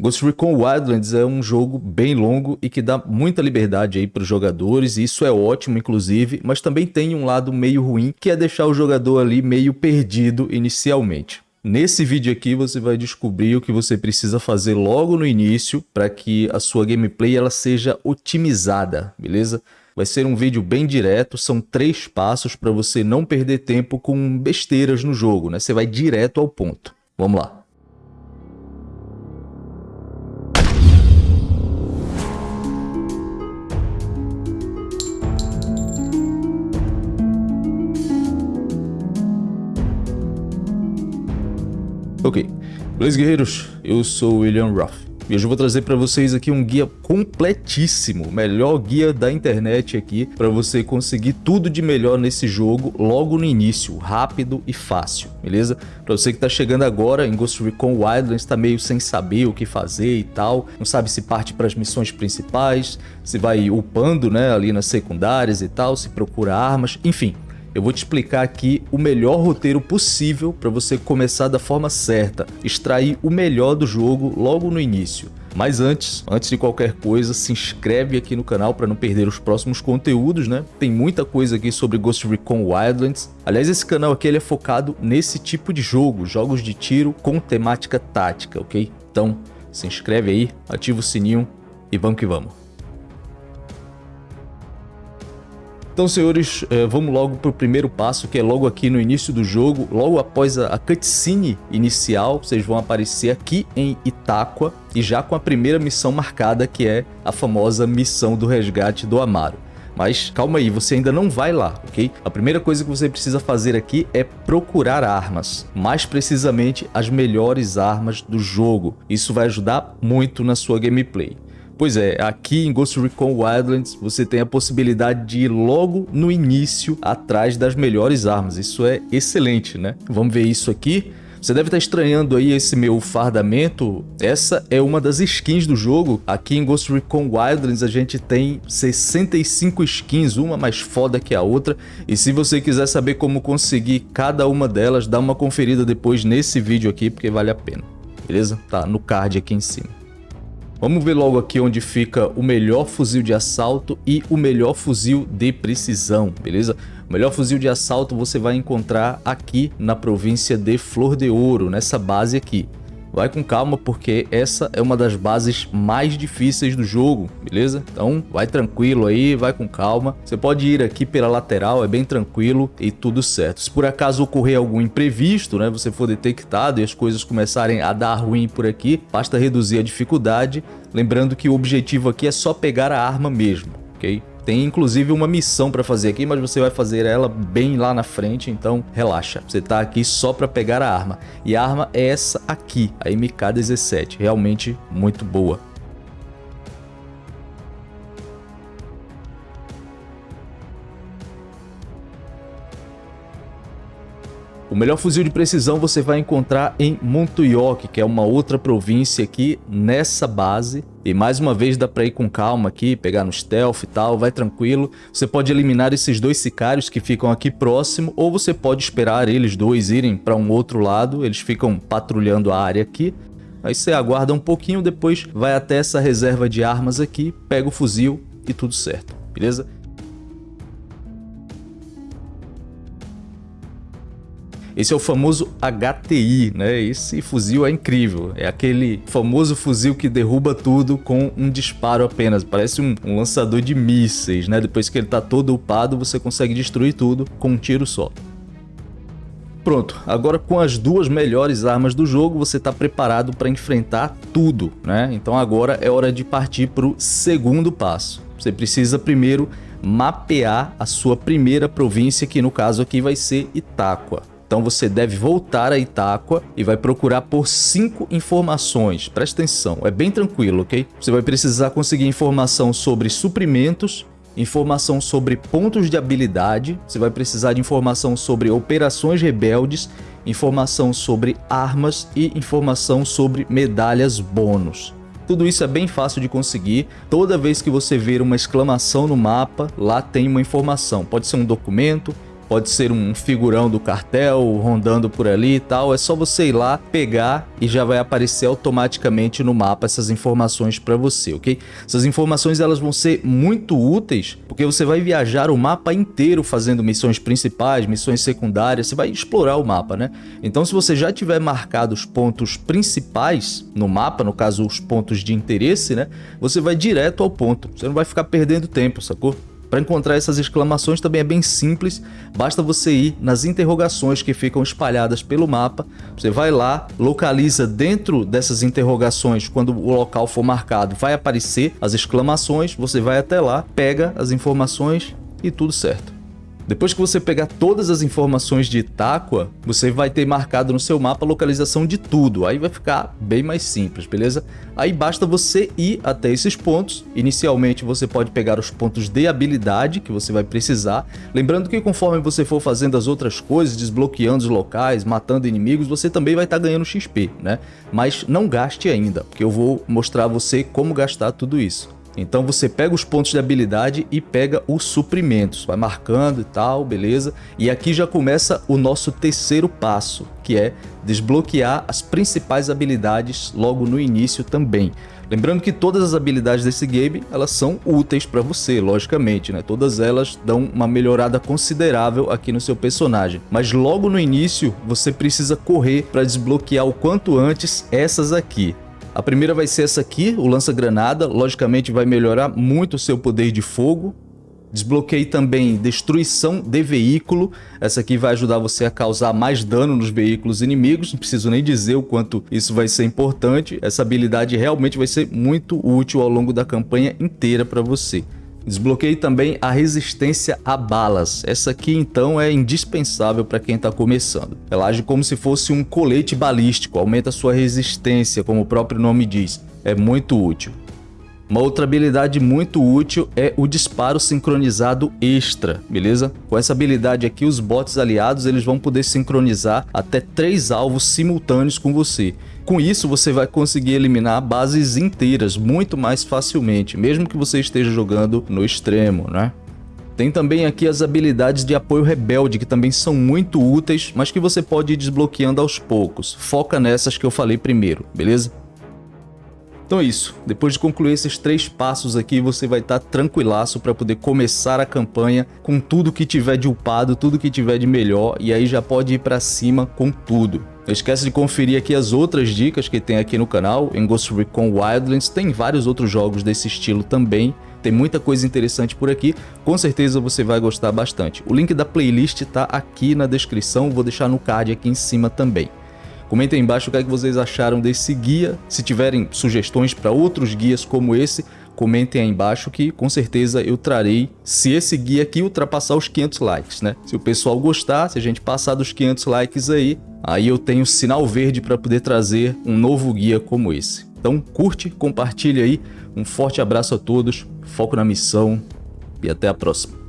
Ghost Recon Wildlands é um jogo bem longo e que dá muita liberdade aí para os jogadores, e isso é ótimo inclusive, mas também tem um lado meio ruim, que é deixar o jogador ali meio perdido inicialmente. Nesse vídeo aqui você vai descobrir o que você precisa fazer logo no início para que a sua gameplay ela seja otimizada, beleza? Vai ser um vídeo bem direto, são três passos para você não perder tempo com besteiras no jogo, né? Você vai direto ao ponto. Vamos lá. Ok, beleza guerreiros? Eu sou William Ruff e hoje eu vou trazer para vocês aqui um guia completíssimo, melhor guia da internet aqui para você conseguir tudo de melhor nesse jogo logo no início, rápido e fácil, beleza? Para você que está chegando agora em Ghost Recon Wildlands, está meio sem saber o que fazer e tal, não sabe se parte para as missões principais, se vai upando né, ali nas secundárias e tal, se procura armas, enfim eu vou te explicar aqui o melhor roteiro possível para você começar da forma certa, extrair o melhor do jogo logo no início. Mas antes, antes de qualquer coisa, se inscreve aqui no canal para não perder os próximos conteúdos, né? Tem muita coisa aqui sobre Ghost Recon Wildlands. Aliás, esse canal aqui ele é focado nesse tipo de jogo, jogos de tiro com temática tática, ok? Então, se inscreve aí, ativa o sininho e vamos que vamos. Então, senhores, eh, vamos logo para o primeiro passo, que é logo aqui no início do jogo, logo após a cutscene inicial, vocês vão aparecer aqui em Itáqua e já com a primeira missão marcada, que é a famosa missão do resgate do Amaro. Mas calma aí, você ainda não vai lá, ok? A primeira coisa que você precisa fazer aqui é procurar armas, mais precisamente as melhores armas do jogo. Isso vai ajudar muito na sua gameplay. Pois é, aqui em Ghost Recon Wildlands você tem a possibilidade de ir logo no início atrás das melhores armas. Isso é excelente, né? Vamos ver isso aqui. Você deve estar estranhando aí esse meu fardamento. Essa é uma das skins do jogo. Aqui em Ghost Recon Wildlands a gente tem 65 skins, uma mais foda que a outra. E se você quiser saber como conseguir cada uma delas, dá uma conferida depois nesse vídeo aqui, porque vale a pena. Beleza? Tá no card aqui em cima. Vamos ver logo aqui onde fica o melhor fuzil de assalto e o melhor fuzil de precisão, beleza? O melhor fuzil de assalto você vai encontrar aqui na província de Flor de Ouro, nessa base aqui. Vai com calma porque essa é uma das bases mais difíceis do jogo, beleza? Então vai tranquilo aí, vai com calma. Você pode ir aqui pela lateral, é bem tranquilo e tudo certo. Se por acaso ocorrer algum imprevisto, né, você for detectado e as coisas começarem a dar ruim por aqui, basta reduzir a dificuldade. Lembrando que o objetivo aqui é só pegar a arma mesmo, ok? Tem inclusive uma missão para fazer aqui, mas você vai fazer ela bem lá na frente, então relaxa. Você tá aqui só para pegar a arma. E a arma é essa aqui, a MK-17, realmente muito boa. O melhor fuzil de precisão você vai encontrar em Montuyok, que é uma outra província aqui nessa base. E mais uma vez dá pra ir com calma aqui, pegar no stealth e tal, vai tranquilo. Você pode eliminar esses dois sicários que ficam aqui próximo, ou você pode esperar eles dois irem para um outro lado, eles ficam patrulhando a área aqui. Aí você aguarda um pouquinho, depois vai até essa reserva de armas aqui, pega o fuzil e tudo certo, beleza? Esse é o famoso HTI, né? Esse fuzil é incrível. É aquele famoso fuzil que derruba tudo com um disparo apenas. Parece um, um lançador de mísseis, né? Depois que ele está todo upado, você consegue destruir tudo com um tiro só. Pronto, agora com as duas melhores armas do jogo, você está preparado para enfrentar tudo, né? Então agora é hora de partir para o segundo passo. Você precisa primeiro mapear a sua primeira província, que no caso aqui vai ser Itáqua. Então você deve voltar a Itáqua e vai procurar por cinco informações. Presta atenção, é bem tranquilo, ok? Você vai precisar conseguir informação sobre suprimentos, informação sobre pontos de habilidade, você vai precisar de informação sobre operações rebeldes, informação sobre armas e informação sobre medalhas bônus. Tudo isso é bem fácil de conseguir. Toda vez que você ver uma exclamação no mapa, lá tem uma informação. Pode ser um documento, pode ser um figurão do cartel rondando por ali e tal. É só você ir lá, pegar e já vai aparecer automaticamente no mapa essas informações para você, ok? Essas informações elas vão ser muito úteis porque você vai viajar o mapa inteiro fazendo missões principais, missões secundárias, você vai explorar o mapa, né? Então se você já tiver marcado os pontos principais no mapa, no caso os pontos de interesse, né? Você vai direto ao ponto, você não vai ficar perdendo tempo, sacou? Para encontrar essas exclamações também é bem simples, basta você ir nas interrogações que ficam espalhadas pelo mapa, você vai lá, localiza dentro dessas interrogações, quando o local for marcado, vai aparecer as exclamações, você vai até lá, pega as informações e tudo certo. Depois que você pegar todas as informações de Itáqua, você vai ter marcado no seu mapa a localização de tudo, aí vai ficar bem mais simples, beleza? Aí basta você ir até esses pontos, inicialmente você pode pegar os pontos de habilidade que você vai precisar, lembrando que conforme você for fazendo as outras coisas, desbloqueando os locais, matando inimigos, você também vai estar tá ganhando XP, né? Mas não gaste ainda, porque eu vou mostrar a você como gastar tudo isso. Então você pega os pontos de habilidade e pega os suprimentos, vai marcando e tal, beleza? E aqui já começa o nosso terceiro passo, que é desbloquear as principais habilidades logo no início também. Lembrando que todas as habilidades desse game, elas são úteis para você, logicamente, né? Todas elas dão uma melhorada considerável aqui no seu personagem. Mas logo no início, você precisa correr para desbloquear o quanto antes essas aqui. A primeira vai ser essa aqui, o lança-granada. Logicamente vai melhorar muito o seu poder de fogo. Desbloqueei também destruição de veículo. Essa aqui vai ajudar você a causar mais dano nos veículos inimigos. Não preciso nem dizer o quanto isso vai ser importante. Essa habilidade realmente vai ser muito útil ao longo da campanha inteira para você. Desbloqueei também a resistência a balas. Essa aqui então é indispensável para quem está começando. Ela age como se fosse um colete balístico, aumenta sua resistência, como o próprio nome diz. É muito útil. Uma outra habilidade muito útil é o disparo sincronizado extra, beleza? Com essa habilidade aqui, os bots aliados eles vão poder sincronizar até três alvos simultâneos com você. Com isso, você vai conseguir eliminar bases inteiras muito mais facilmente, mesmo que você esteja jogando no extremo, né? Tem também aqui as habilidades de apoio rebelde, que também são muito úteis, mas que você pode ir desbloqueando aos poucos. Foca nessas que eu falei primeiro, beleza? Então é isso, depois de concluir esses três passos aqui, você vai estar tá tranquilaço para poder começar a campanha com tudo que tiver de upado, tudo que tiver de melhor, e aí já pode ir para cima com tudo. Não esquece de conferir aqui as outras dicas que tem aqui no canal, em Ghost Recon Wildlands, tem vários outros jogos desse estilo também, tem muita coisa interessante por aqui, com certeza você vai gostar bastante. O link da playlist está aqui na descrição, vou deixar no card aqui em cima também. Comentem aí embaixo o que, é que vocês acharam desse guia. Se tiverem sugestões para outros guias como esse, comentem aí embaixo que com certeza eu trarei se esse guia aqui ultrapassar os 500 likes, né? Se o pessoal gostar, se a gente passar dos 500 likes aí, aí eu tenho sinal verde para poder trazer um novo guia como esse. Então curte, compartilha aí, um forte abraço a todos, foco na missão e até a próxima.